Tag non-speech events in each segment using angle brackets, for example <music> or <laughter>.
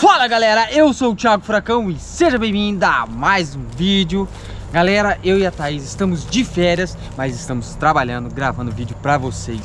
Fala galera, eu sou o Thiago Furacão e seja bem-vindo a mais um vídeo. Galera, eu e a Thaís estamos de férias, mas estamos trabalhando, gravando vídeo pra vocês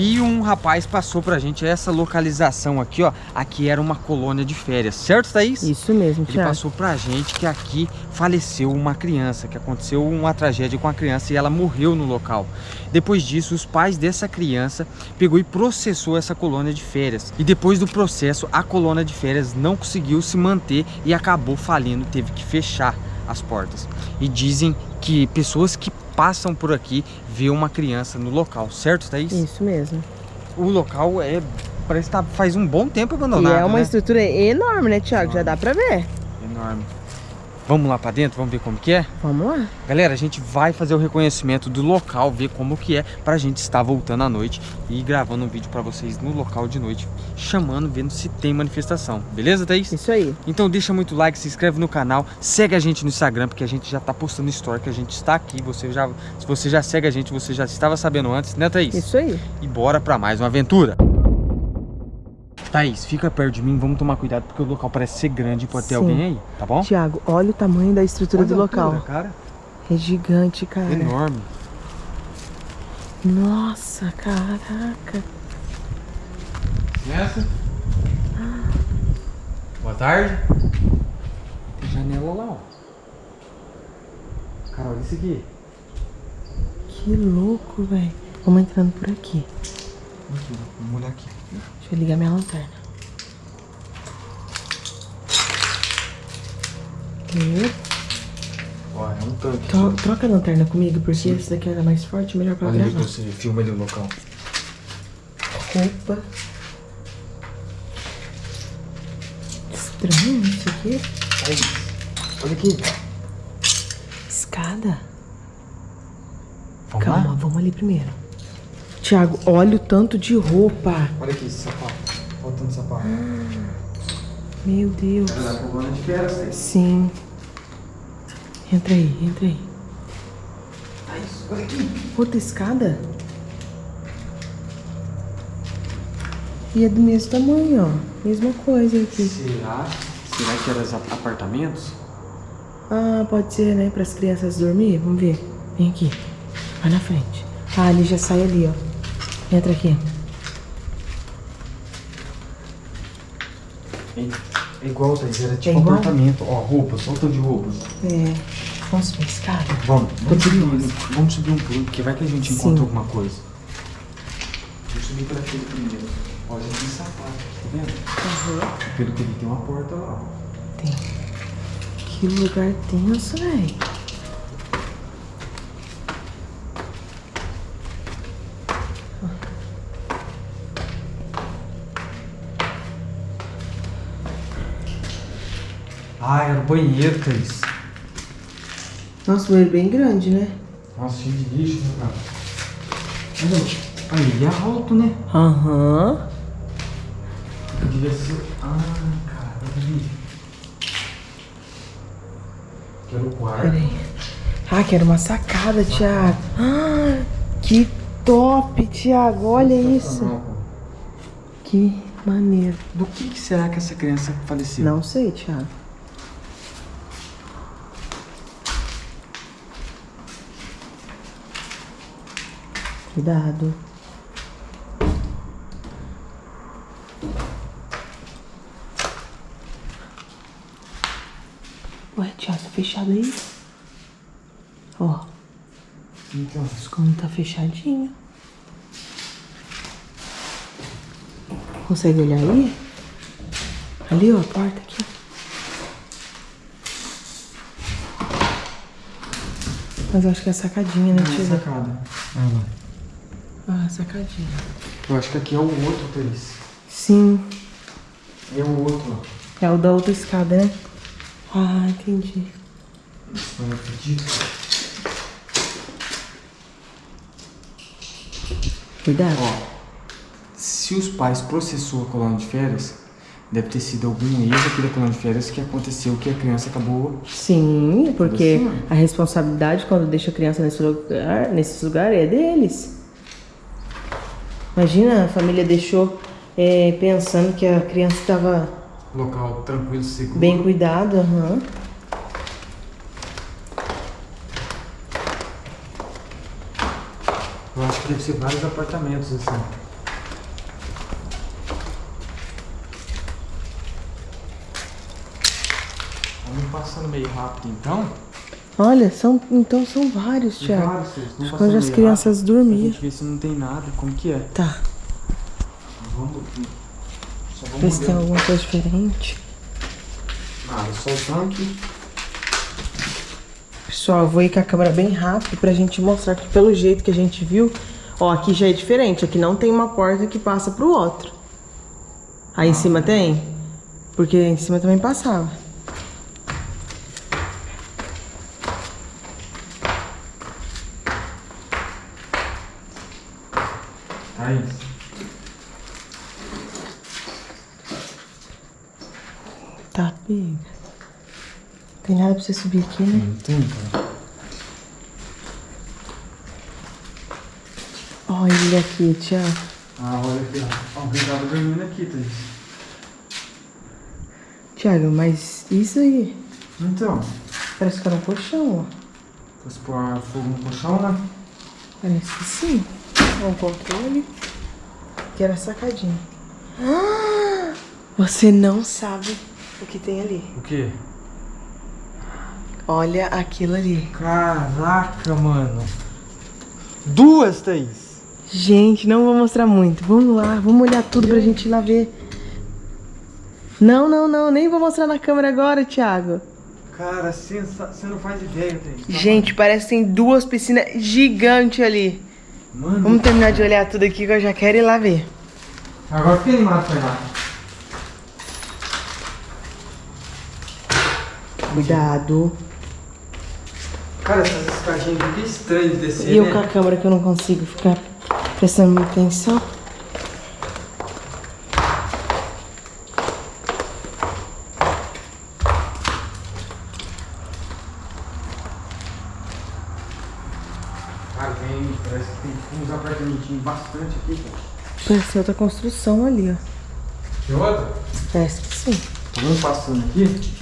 E um rapaz passou pra gente essa localização aqui, ó Aqui era uma colônia de férias, certo Thaís? Isso mesmo, Ele passou pra gente que aqui faleceu uma criança Que aconteceu uma tragédia com a criança e ela morreu no local Depois disso, os pais dessa criança pegou e processou essa colônia de férias E depois do processo, a colônia de férias não conseguiu se manter e acabou falindo, teve que fechar as portas. E dizem que pessoas que passam por aqui vê uma criança no local, certo, Thaís? Isso mesmo. O local é parece que tá, faz um bom tempo abandonado, E é uma né? estrutura enorme, né, Thiago? Já dá pra ver. Enorme. Vamos lá pra dentro, vamos ver como que é? Vamos lá. Galera, a gente vai fazer o reconhecimento do local, ver como que é, pra gente estar voltando à noite e gravando um vídeo pra vocês no local de noite, chamando, vendo se tem manifestação. Beleza, Thaís? Isso aí. Então deixa muito like, se inscreve no canal, segue a gente no Instagram, porque a gente já tá postando story, que a gente está aqui, você já, se você já segue a gente, você já estava sabendo antes, né Thaís? Isso aí. E bora pra mais uma aventura! Thaís, fica perto de mim, vamos tomar cuidado, porque o local parece ser grande, pode ter Sim. alguém aí, tá bom? Thiago, olha o tamanho da estrutura Olha do a local. altura, cara, É gigante, cara. enorme. Nossa, caraca. Nessa. Boa tarde. Tem janela lá, ó. Cara, olha isso aqui. Que louco, velho. Vamos entrando por aqui. Aqui, vamos olhar aqui. Deixa eu ligar minha lanterna. Hum, Ó, é um tanque. tro- troca a lanterna comigo, porque esse daqui era mais forte, melhor pra Olha gravar. você filma ali o local. Roupa. Estranho isso aqui. Aí, olha aqui. Escada. Vamos Calma, lá? vamos ali primeiro. Tiago, olha o tanto de roupa. Olha aqui esse sapato. Faltando sapato. Meu Deus. É da coluna de férias, Thaís. Sim. Entra aí, entra aí. Olha aqui. Outra escada? E é do mesmo tamanho, ó. Mesma coisa aqui. Será? Será que eram os ap- apartamentos? Ah, pode ser, né? Para as crianças dormir. Vamos ver. Vem aqui. Vai na frente. Ah, ali já sai ali, ó. Entra aqui. É igual, Thaís. Era tipo É igual? apartamento. Ó, roupas, tanto de roupas. É. Vamos subir a escada? Vamos, vamos subir, vamos subir um um, porque vai que a gente Sim. encontra alguma coisa. Vamos subir por aquele primeiro. Ó, já tem sapato, tá vendo? Pelo que ele tem uma porta lá. Tem. Que lugar tenso, véi. Ah, era o banheiro, Thaís. Nossa, o banheiro bem grande, né? Nossa, cheio de lixo, né, cara? Olha, aí, ele é alto, né? Aham. Devia ser... Ah, cara, ali. Que era o quarto. Ah, que era uma sacada, Thiago. Ah, que top, Thiago. Olha isso. Cara. Que maneiro. Do que, que será que essa criança faleceu? Não sei, Thiago. Cuidado. Ué, Thiago, tá fechado aí? Ó, Então, os tá fechadinho. Consegue olhar aí? Ali, ó, a porta aqui. Mas eu acho que é sacadinha, né, não é Tia? sacada. Ah, lá. Sacadinha. Eu acho que aqui é o outro, Thaís. Sim, É o outro, ó. é o da outra escada, né? Ah, entendi. Eu acredito. Cuidado. Ó, se os pais processou a colônia de férias, deve ter sido algum erro aqui da colônia de férias que aconteceu que a criança acabou... Sim, porque Assim, a responsabilidade quando deixa a criança nesse lugar, nesses lugares é deles. Imagina, a família deixou é, pensando que a criança estava Local tranquilo, seguro. Bem cuidado, aham. Eu acho que deve ser vários apartamentos assim. Vamos passando meio rápido então. Olha, são, então são vários, Thiago. vários, onde as crianças dormiam. gente ver se não tem nada, como que é. Tá, Vamos. Vamos ver se tem alguma coisa diferente. Nada, só o tanque. Pessoal, eu vou ir com a câmera bem rápido pra gente mostrar que pelo jeito que a gente viu, ó, aqui já é diferente. Aqui não tem uma porta que passa pro outro. Aí em cima tem? Porque em cima também passava. Thaís. Tá, pega. Tem nada pra você subir aqui, né? Não tem, cara. Olha ele aqui, Thiago. Ah, olha aqui, ó. Alguém tava dormindo aqui, Thaís. Thiago, mas isso aí Então, parece que era um colchão, ó. fosse pôr fogo no colchão, né? Parece que sim. Ó, o controle. Que era sacadinha. Ah! <gasps> Você não sabe o que tem ali. O quê? Olha aquilo ali. Caraca, mano. Duas, Thaís. Gente, não vou mostrar muito. Vamos lá, vamos olhar tudo pra gente ir lá ver. Não, não, não. Nem vou mostrar na câmera agora, Thiago. Cara, sensa... você não faz ideia, Thaís. Tá Gente, parece que tem duas piscinas gigantes ali. Mano, Vamos terminar de olhar tudo aqui que eu já quero ir lá ver. agora fiquei animado pra ir lá. Cuidado. Cara, essas escadinhas aqui é estranho de descer, E eu né? com a câmera que eu não consigo ficar prestando muita atenção. Cara, tem... Parece que tem uns apartamentinhos bastante aqui, cara. Parece outra construção ali, ó. Tem outra? Parece que sim. Vamos passando aqui.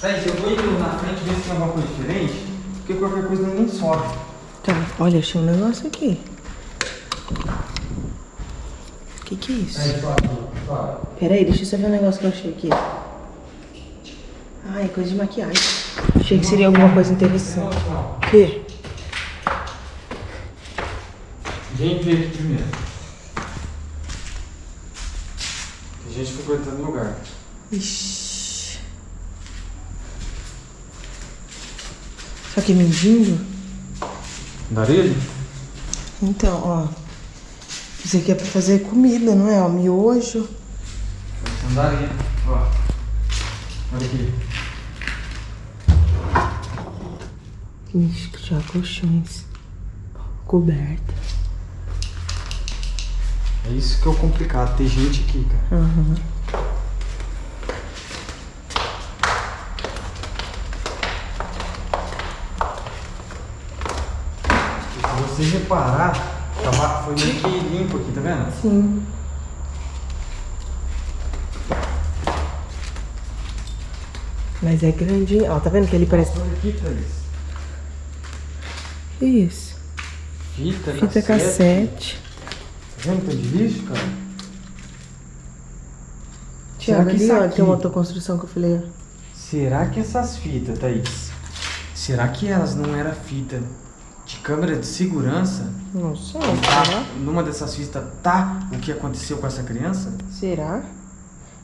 Thaís, eu vou indo na frente ver se tem alguma coisa diferente. Porque qualquer coisa nem sobe. Tá, olha, achei um negócio aqui. O que que é isso? Sobe. Pera aí, deixa eu só ver um negócio que eu achei aqui. Ah, é coisa de maquiagem. Achei que seria alguma coisa interessante. O quê? Vem ver aqui primeiro. Tem gente frequentando o lugar. Ixi. Só que mendigo? Andarilho? Então, ó. Isso aqui é pra fazer comida, não é? Ó, miojo. Andarilho. Ó. Olha aqui. Ixi, já colchões. Coberta. É isso que é o complicado. Tem gente aqui, cara. Aham. Se você reparar, tava, foi meio que limpo aqui, tá vendo? Sim. Mas é grande, hein? Ó, tá vendo que ele parece. Olha aqui, Thaís. Que isso? Fita, Fita cassete. Tá vendo que de lixo, cara? Tiago, ali, ó, aqui- tem uma autoconstrução que eu falei. Será que essas fitas, Thaís? Será que elas não eram fita de câmera de segurança? Não sei, Tá, será? numa dessas fitas tá o que aconteceu com essa criança? Será?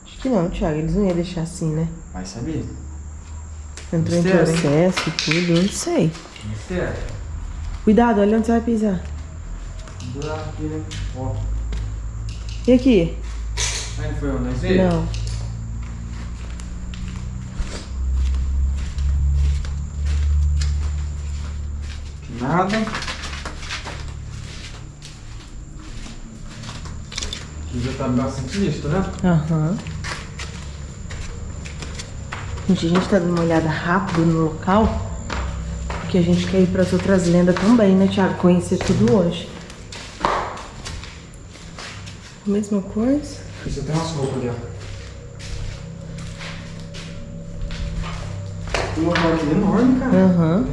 Acho que não, Thiago. Eles não iam deixar assim, né? Vai saber. Entrou em Mistério, hein? processo e tudo, eu não sei. Mistério. Cuidado, olha onde você vai pisar. Aqui, né? Ó. E aqui? Aí não foi onde nós veio? Não. Nada. Aqui já tá bastante lixo, né? Aham. Gente, a gente tá dando uma olhada rápido no local. Porque a gente quer ir pras outras lendas também, né, Thiago? Conhecer tudo hoje. Mesma coisa. Você tem umas roupas ali, ó. Um local aqui enorme, cara. Aham.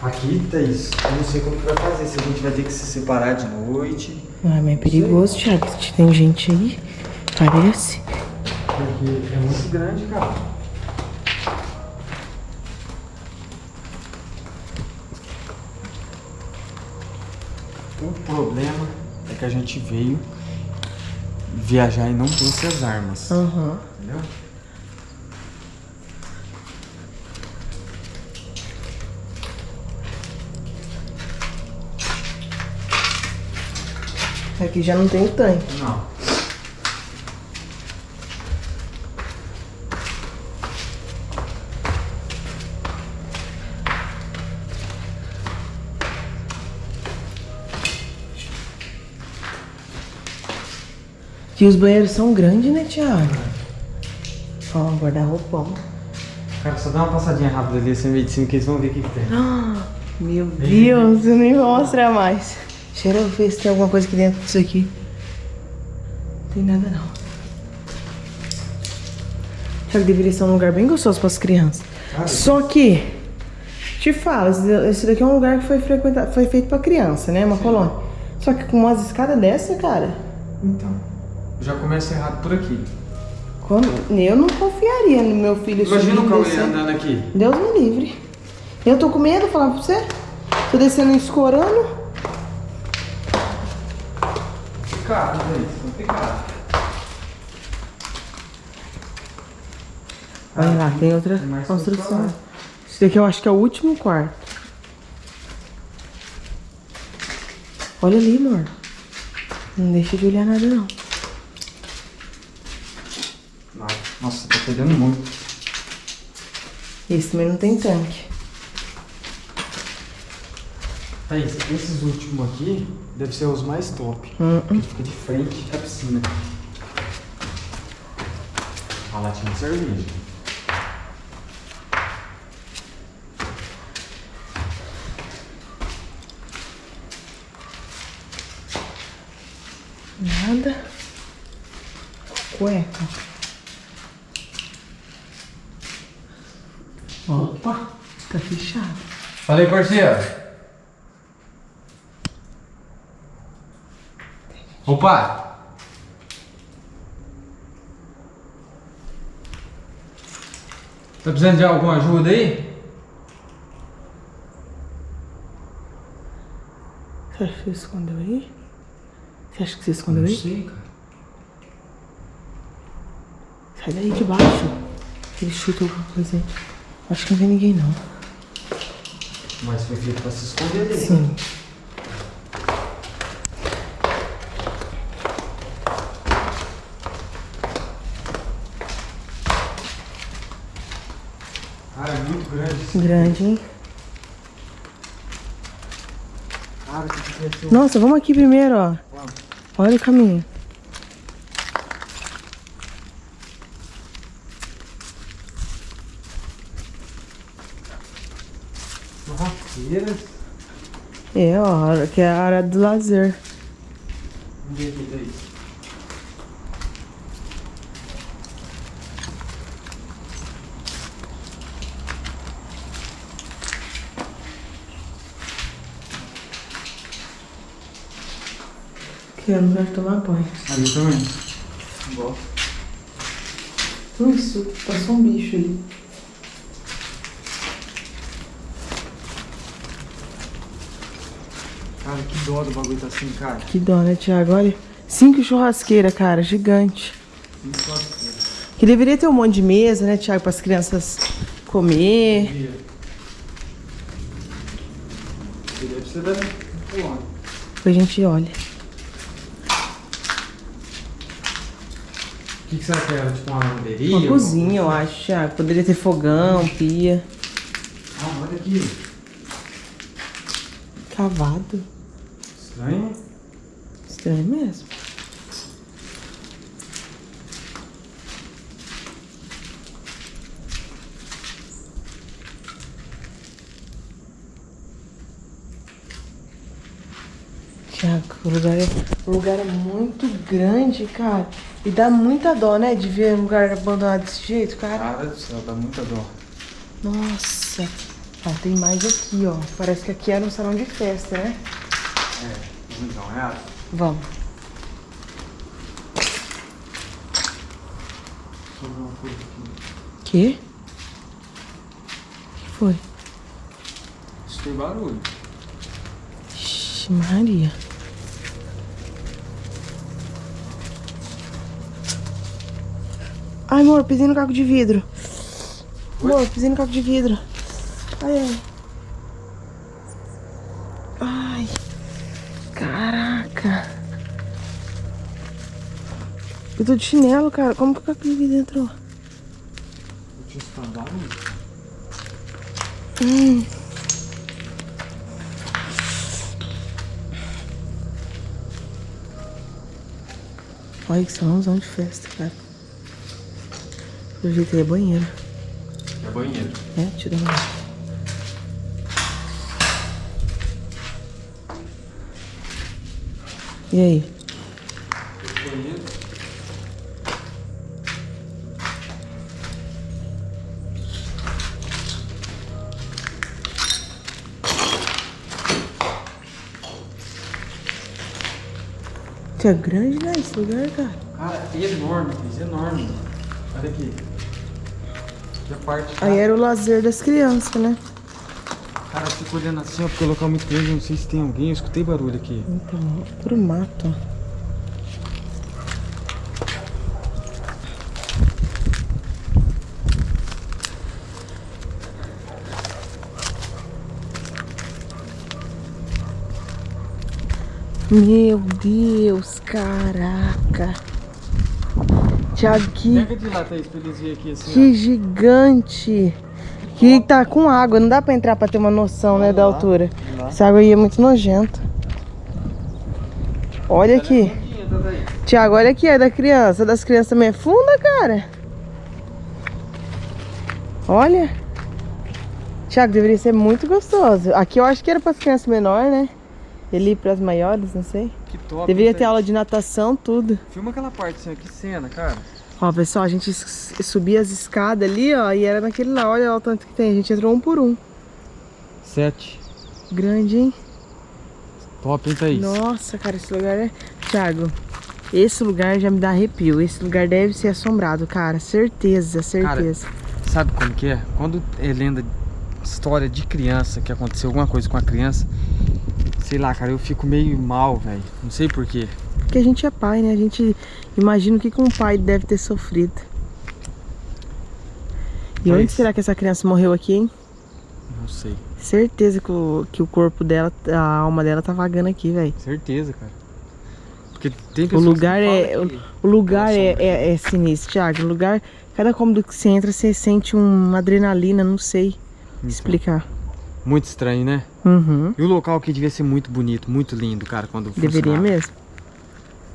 Aqui, Thaís, eu não sei como que vai fazer. Se a gente vai ter que se separar de noite. Ai, mas é perigoso, Thiago. Tem gente aí. Parece. Porque é muito grande, cara. O problema é que a gente veio viajar e não trouxe as armas. Aham. Entendeu? Aqui já não tem o tanque. Não. E os banheiros são grandes, né, Thiago? Ó, guarda-roupão. Cara, só dá uma passadinha rápida ali assim, meio de cima que eles vão ver o que, que tem. Ah, meu Deus, eu nem vou mostrar mais. Cheira eu ver se tem alguma coisa aqui dentro disso aqui. Não tem nada não. Thiago deveria ser um lugar bem gostoso para as crianças. Só que, te falo, esse- daqui é um lugar que foi, frequentado, foi feito para criança, né? Uma colônia. Só que com umas escadas dessa, cara, Então, já começa errado por aqui. como- eu não confiaria no meu filho Imagina o Cauê andando aqui. Deus me livre. Eu tô com medo, falar pra você. Tô descendo escorando. Complicado, velho. Complicado. Olha lá, tem outra Tem construção. Esse daqui eu acho que é o último quarto. Olha ali, amor. Não deixa de olhar nada, não. Nossa, tá pegando muito. Esse também não tem tanque. Thaís, esses últimos aqui devem ser os mais top. Hum, Porque fica de frente à piscina. A latinha de cerveja. Nada. Cueca. Opa, tá fechado. Falei, parceiro. Opa! Tá precisando de alguma ajuda aí? Você acha que você escondeu aí? Você acha que você escondeu aí? sei, cara. Sai daí de baixo. Ele chuta alguma coisa aí. Acho que não tem ninguém não. Mas foi feito pra se esconder ali. Sim. Muito grande. Grande, hein? Cara, que criatura. Nossa, vamos aqui primeiro, ó. Olha o caminho. É, ó, que é a área do lazer. Vamos ver aqui, Thaís. Que é lugar de tomar banho. Ali também. Bom. Isso, passou um bicho ali. Cara, que dó do bagulho tá assim, cara. Que dó, né, Thiago? Olha. Cinco churrasqueiras, cara, gigante. Que churrasqueira. Que deveria ter um monte de mesa, né, Thiago, para as crianças comer. Colônia. Depois a gente olha. O que, que será que era? Tipo uma lavanderia? Uma cozinha, eu acho, Thiago. Poderia ter fogão, pia. Ah, olha aqui. Cavado. Estranho. Estranho mesmo. Tiago, o lugar, é, o lugar é muito grande, cara. E dá muita dó, né? De ver um lugar abandonado desse jeito, cara. Cara do céu, dá muita dó. Nossa. Ó, tem mais aqui, ó. Parece que aqui era um salão de festa, né? É, vamos dar uma olhada? Vamos. Deixa eu ver uma coisa aqui. Que? que foi? Isso tem barulho. Ixi, Maria. Ai, amor, pisei no caco de vidro. Amor, pisei no caco de vidro. Ai, ai. Ai. Caraca. Eu tô de chinelo, cara. Como que o caco de vidro entrou? Hum. Olha que salãozão de festa, cara. Pelo jeito aí é banheiro. É banheiro. É, deixa eu dar uma olhada. E aí? Banheiro. Que é grande, né, esse lugar, cara? Cara, é enorme, Cris, enorme. Olha aqui. Que a parte. Aí era o lazer das crianças, né? Cara, eu fico olhando assim, ó, porque o local é muito grande, não sei se tem alguém, eu escutei barulho aqui. Então, puro mato. Meu Deus, caraca. Tiago, que, Pega de lá, Thaís, pra eles verem aqui assim, que gigante. Que tá com água, não dá pra entrar pra ter uma noção, né, da lá, altura. vamos lá. Essa água aí é muito nojenta. Olha aqui. Tiago, olha aqui, é da criança. Das crianças também é funda, cara. Olha. Tiago, deveria ser muito gostoso. Aqui eu acho que era para as crianças menores, né? Ali para as maiores, não sei. Que top. Deveria ter aula de natação, tudo. Filma aquela parte ó, que cena, cara. Ó, pessoal, a gente subia as escadas ali, ó, e era naquele lá. Olha o tanto que tem. A gente entrou um por um. Sete. Grande, hein? Top, hein, Thaís? Nossa, cara, esse lugar é. Thiago, esse lugar já me dá arrepio. Esse lugar deve ser assombrado, cara. Certeza, certeza. Sabe como que é? Quando é lenda, história de criança, que aconteceu alguma coisa com a criança, sei lá, cara, eu fico meio mal, velho. Não sei porquê. Porque a gente é pai, né? A gente imagina o que, que um pai deve ter sofrido. E onde será que essa criança morreu aqui, hein? Não sei. Certeza que o, que o corpo dela, a alma dela tá vagando aqui, velho. Certeza, cara. Porque tem O pessoas lugar que é. O, que- o lugar é, é, é sinistro, Thiago. O lugar. Cada cômodo que você entra, você sente uma adrenalina, não sei Então, explicar. Muito estranho, né? Uhum. E o local aqui devia ser muito bonito, muito lindo, cara, quando Deveria funcionava. mesmo.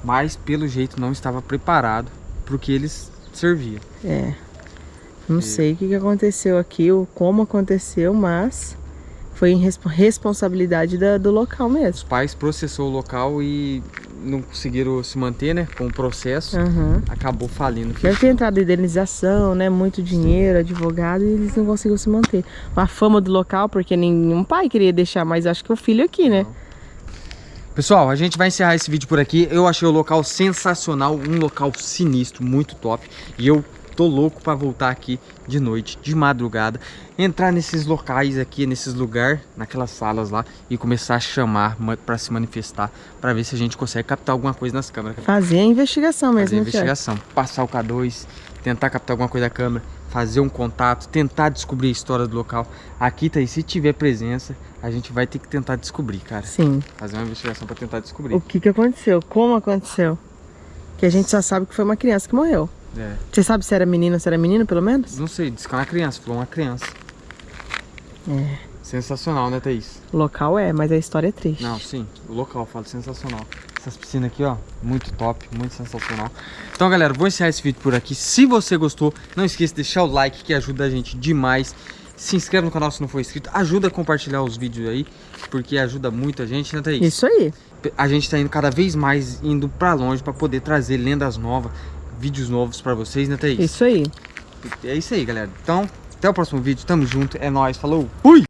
Mas, pelo jeito, não estava preparado pro que eles serviam. É. Não E- sei o que, que aconteceu aqui, ou como aconteceu, mas foi em respo- responsabilidade da- do local Os mesmo. pais processou o local e não conseguiram se manter, né, com o processo. Aham. Acabou falindo. Deve ter entrado indenização, né? Muito dinheiro, advogado, e eles não conseguiram se manter. A fama do local, porque nenhum pai queria deixar, mas acho que o filho aqui, né? Pessoal, a gente vai encerrar esse vídeo por aqui. Eu achei o local sensacional, um local sinistro, muito top. E eu tô louco pra voltar aqui de noite, de madrugada, entrar nesses locais aqui, nesses lugares, naquelas salas lá e começar a chamar ma- pra se manifestar, pra ver se a gente consegue captar alguma coisa nas câmeras. Fazer a investigação mesmo, fazer a né, Thiago? investigação, passar o K2, tentar captar alguma coisa da câmera, fazer um contato, tentar descobrir a história do local. Aqui, tá aí, se tiver presença, a gente vai ter que tentar descobrir, cara. Sim. Fazer uma investigação pra tentar descobrir. O que que aconteceu? Como aconteceu? Que a gente só sabe que foi uma criança que morreu. É. Você sabe se era menina ou se era menino, pelo menos? Não sei, disse que é uma criança, falou uma criança. É. Sensacional, né, Thaís? O local é, mas a história é triste. Não, sim, o local, falo sensacional. Essas piscinas aqui, ó, muito top, muito sensacional. Então, galera, vou encerrar esse vídeo por aqui. Se você gostou, não esqueça de deixar o like, que ajuda a gente demais. Se inscreve no canal se não for inscrito. Ajuda a compartilhar os vídeos aí, porque ajuda muito a gente, né, Thaís? Isso aí. A gente tá indo cada vez mais indo pra longe pra poder trazer lendas novas, vídeos novos pra vocês, né, Thaís? Isso aí. É isso aí, galera. Então, até o próximo vídeo. Tamo junto. É nóis. Falou. Fui!